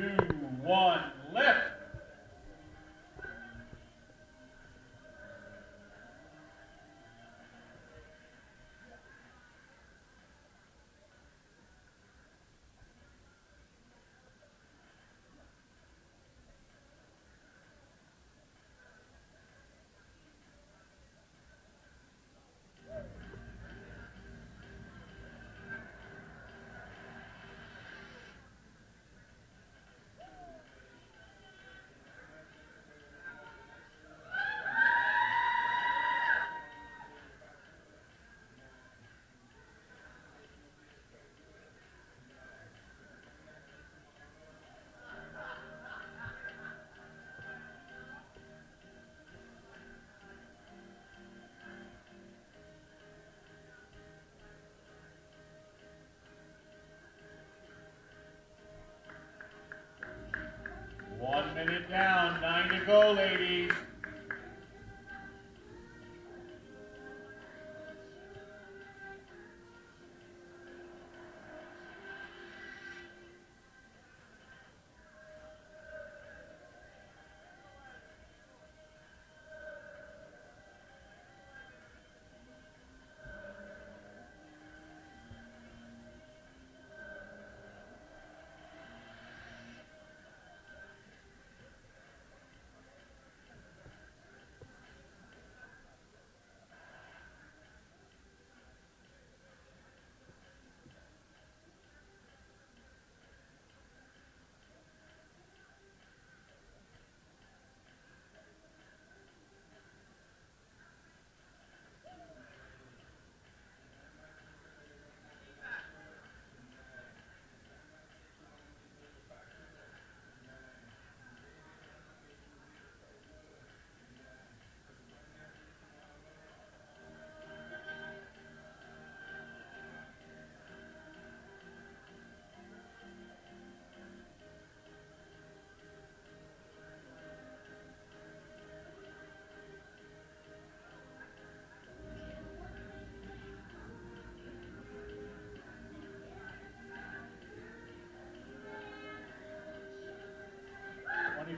two, one, lift. Go, ladies.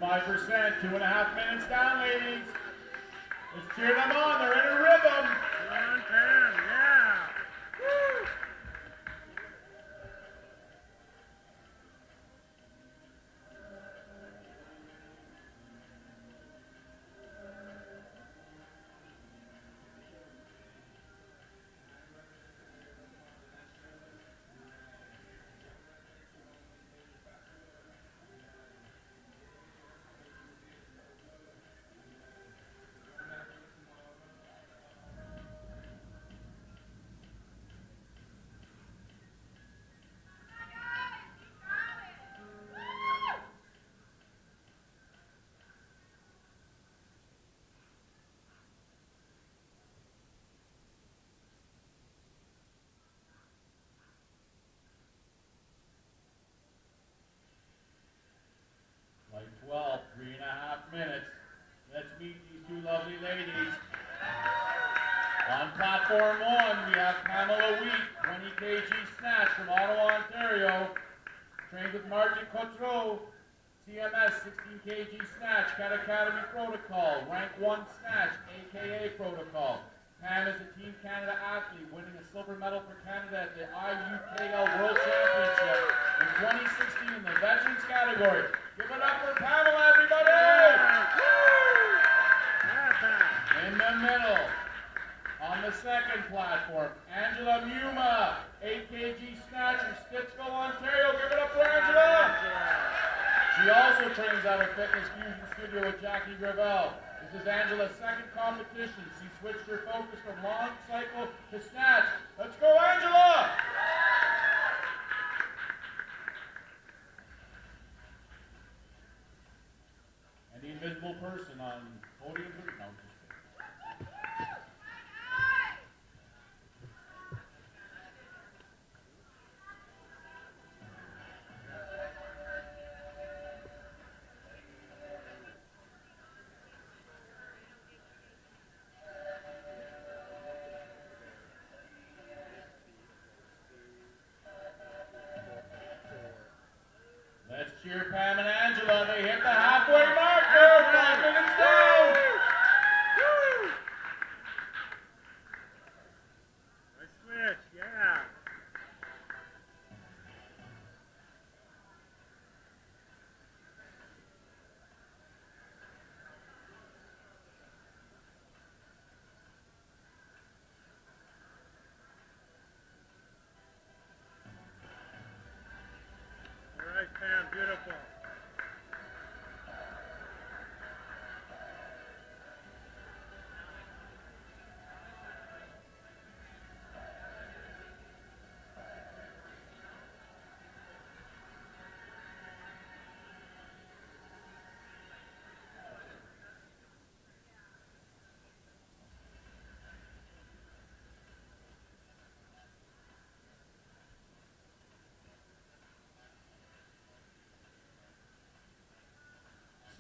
Twenty-five percent, two and a half minutes down, ladies. Let's cheer them on. They're in a rhythm. Like 12, three and a half minutes. Let's meet these two lovely ladies. On platform one, we have Pamela Wheat, 20 kg snatch from Ottawa, Ontario. Trained with Martin Cotreau, CMS 16 kg snatch, Cat Academy protocol, rank 1 snatch, AKA protocol. Pam is a Team Canada athlete, winning a silver medal for Canada at the IUKL World Championship in 2016 in the veterans category. Give it up for Pamela, everybody! Yeah, Pat. In the middle, on the second platform, Angela Muma, 8 kg snatch from Stittsville, Ontario. Give it up for Angela! She also trains at a fitness fusion studio with Jackie Gravel. This is Angela's second competition. She switched her focus from long cycle to snatch. Let's go, Angela! And the invisible person on podium. your Pam and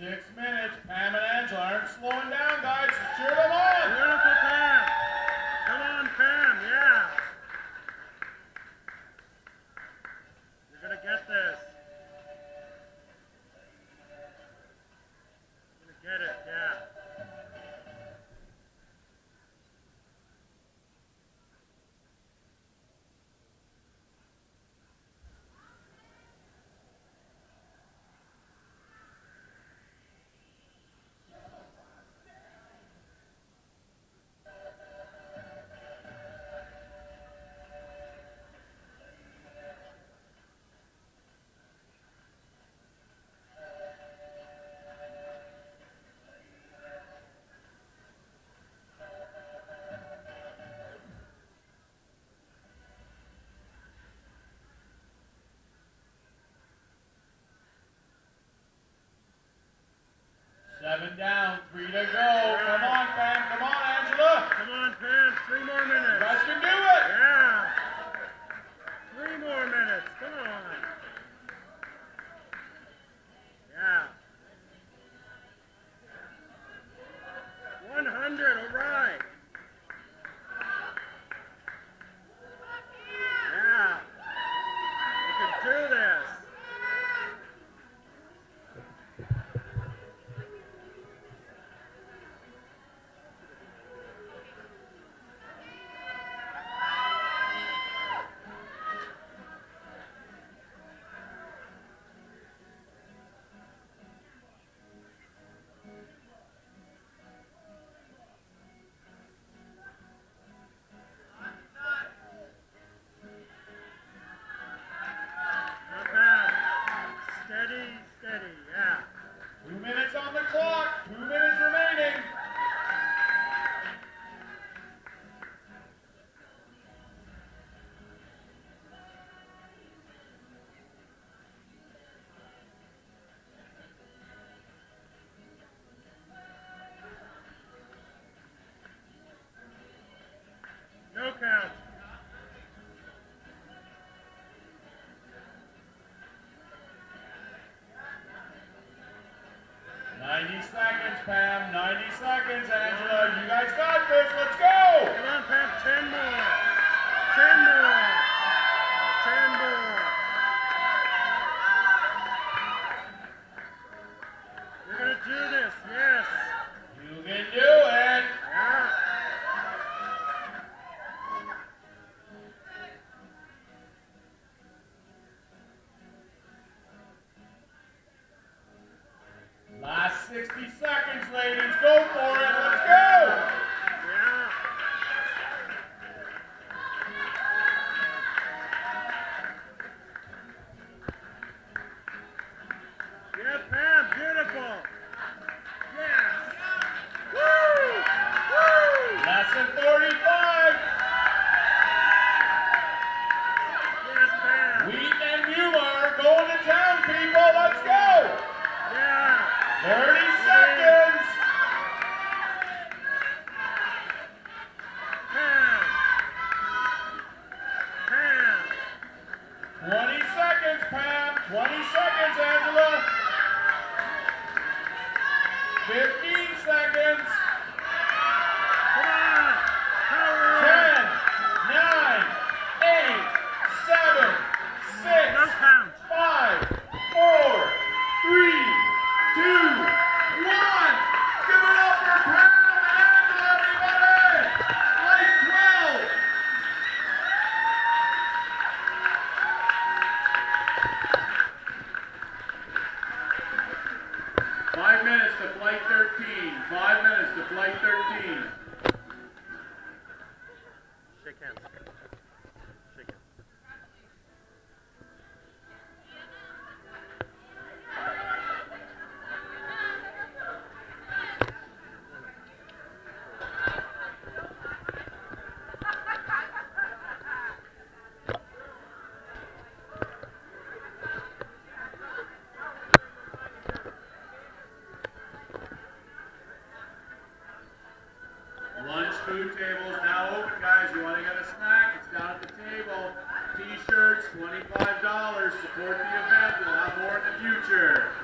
Six minutes. Pam and an Angela. I'm slowing down. Seven down, three to go. seconds, Pam. 90 seconds, Angela. You guys got this. Let's go. $25. Support the event. We'll have more in the future.